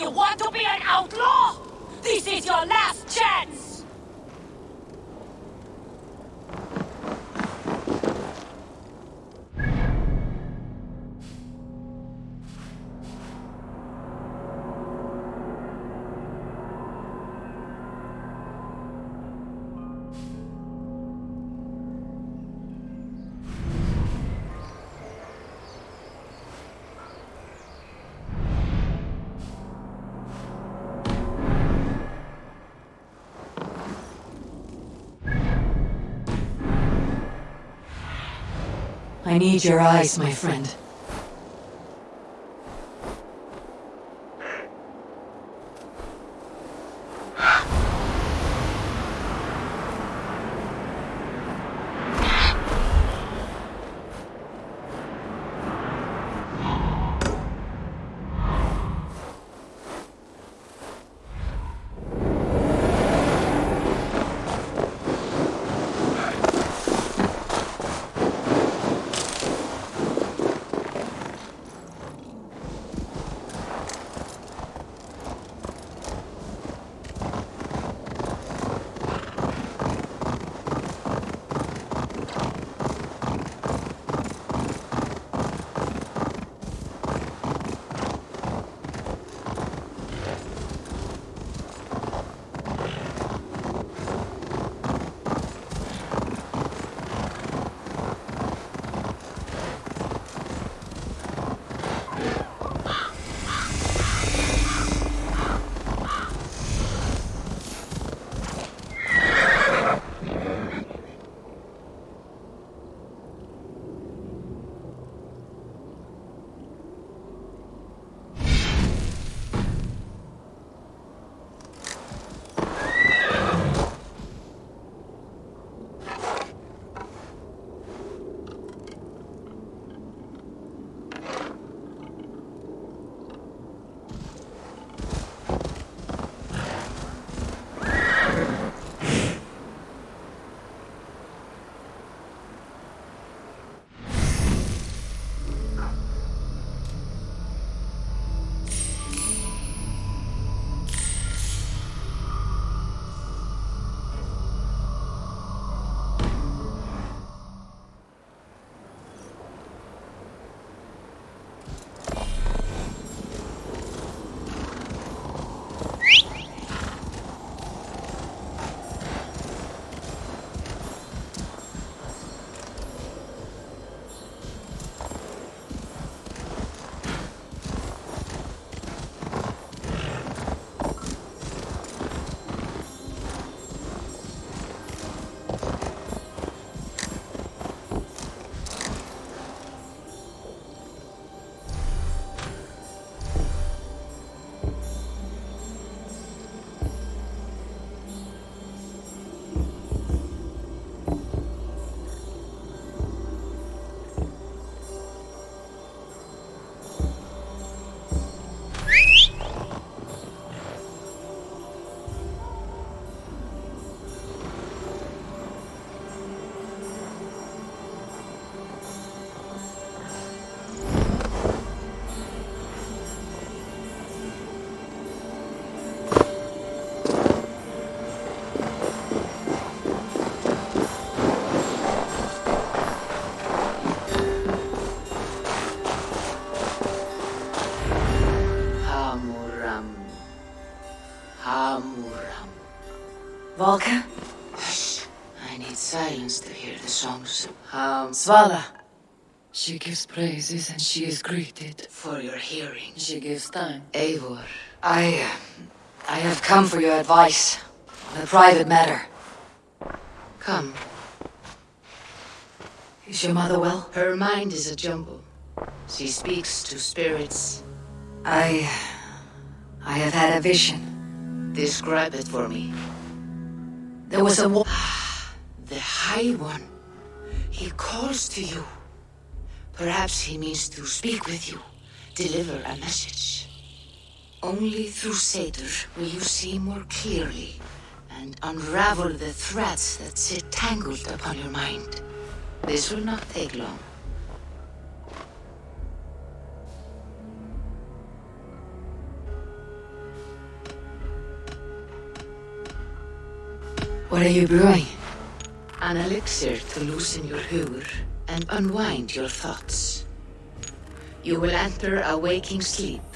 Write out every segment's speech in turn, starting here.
you want to be an outlaw? This is your last chance! I need your eyes, my friend. Hamuram. Hamuram. Valka? Hush. I need silence to hear the songs. Ham. Svala. She gives praises and she is greeted. For your hearing. She gives time. Eivor. I... Uh, I have come for your advice. On a private matter. Come. Is your mother well? Her mind is a jumble. She speaks to spirits. I... I have had a vision. Describe it for me. There was a wo- The High One. He calls to you. Perhaps he means to speak with you, deliver a message. Only through Seidr will you see more clearly and unravel the threads that sit tangled upon your mind. This will not take long. What are you brewing? An elixir to loosen your hugur and unwind your thoughts. You will enter a waking sleep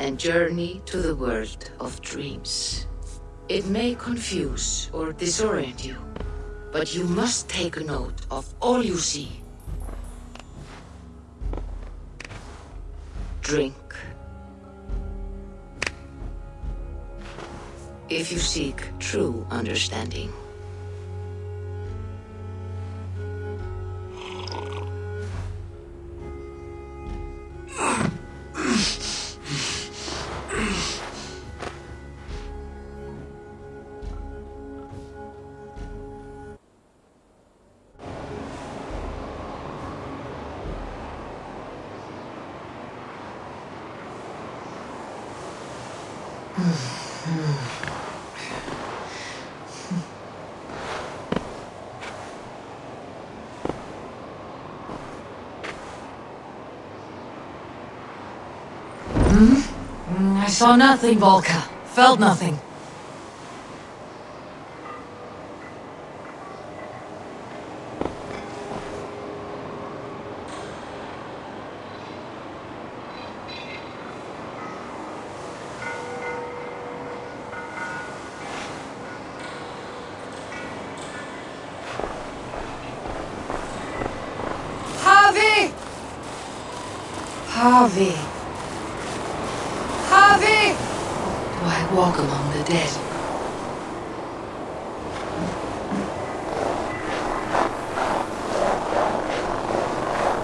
and journey to the world of dreams. It may confuse or disorient you, but you must take note of all you see. Drink. If you seek true understanding. Hmm? Hmm, I saw nothing, Valka. Felt nothing. Havi. Havi! Do I walk among the dead?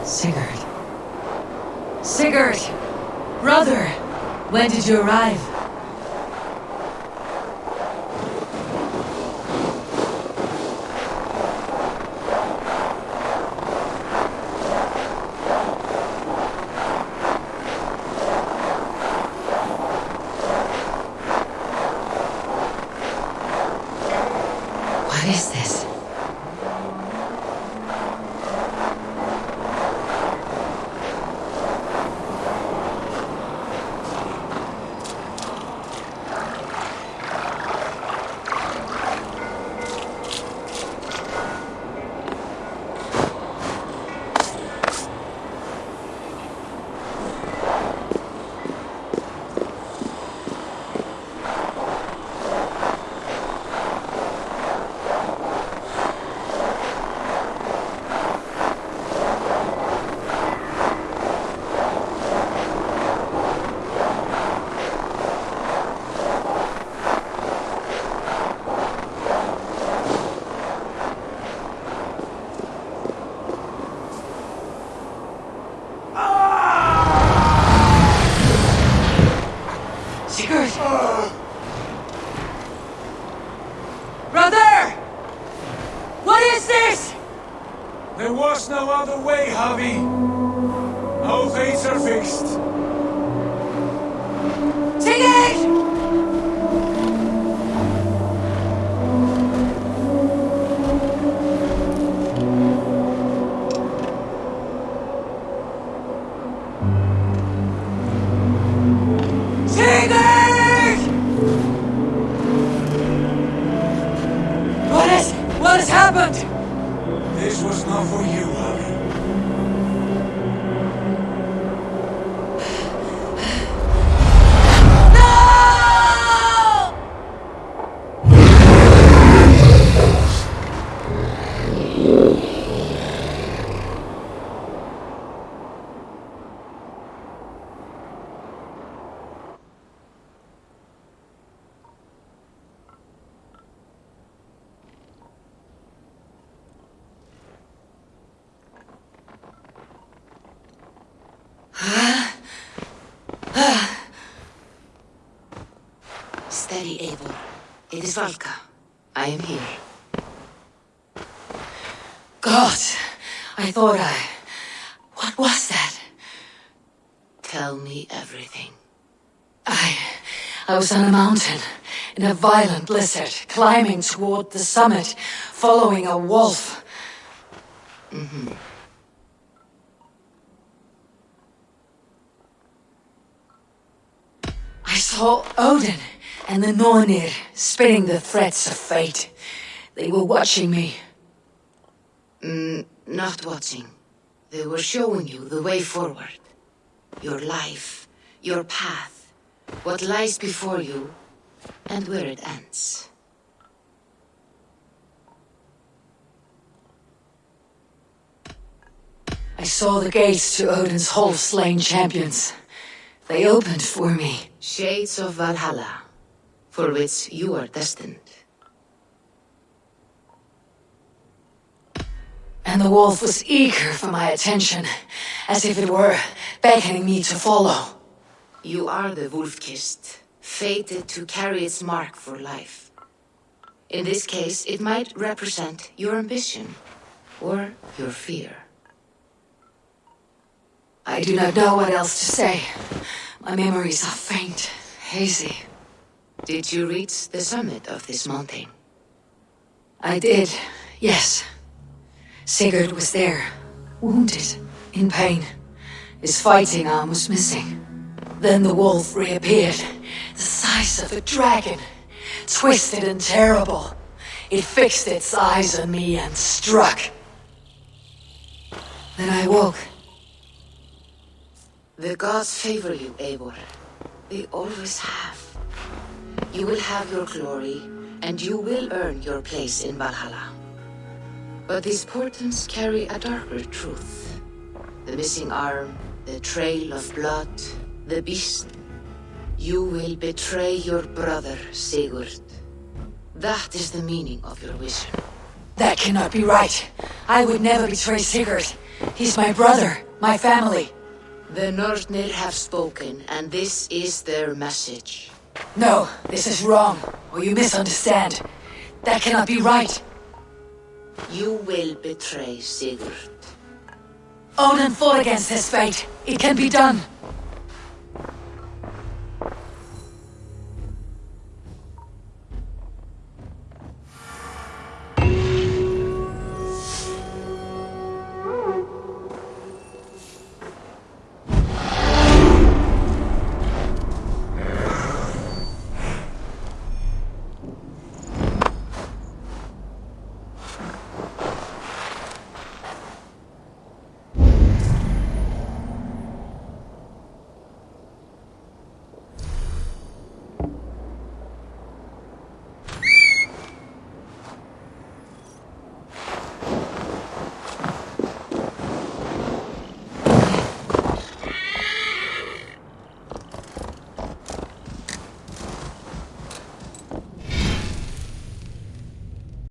Sigurd. Sigurd! Brother! When did you arrive? What is this? Steady, Eivor. It is Valka. I am here. God, I thought I... What was that? Tell me everything. I... I was on a mountain, in a violent blizzard, climbing toward the summit, following a wolf. Mm-hmm. I saw Odin and the Nornir spinning the threads of fate. They were watching me. Mm, not watching. They were showing you the way forward. Your life, your path, what lies before you, and where it ends. I saw the gates to Odin's Hall Slain Champions. They opened for me. Shades of Valhalla, for which you are destined. And the wolf was eager for my attention, as if it were beckoning me to follow. You are the wolf-kissed, fated to carry its mark for life. In this case, it might represent your ambition, or your fear. I do not know what else to say. My memories are faint, hazy. Did you reach the summit of this mountain? I did, yes. Sigurd was there, wounded, in pain. His fighting arm was missing. Then the wolf reappeared, the size of a dragon, twisted and terrible. It fixed its eyes on me and struck. Then I woke. The gods favor you, Eivor. They always have. You will have your glory, and you will earn your place in Valhalla. But these portents carry a darker truth. The missing arm, the trail of blood, the beast. You will betray your brother, Sigurd. That is the meaning of your vision. That cannot be right. I would never betray Sigurd. He's my brother, my family. The Nornir have spoken, and this is their message. No, this is wrong, or you misunderstand. That cannot be right. You will betray Sigurd. Odin fought against his fate. It can be done.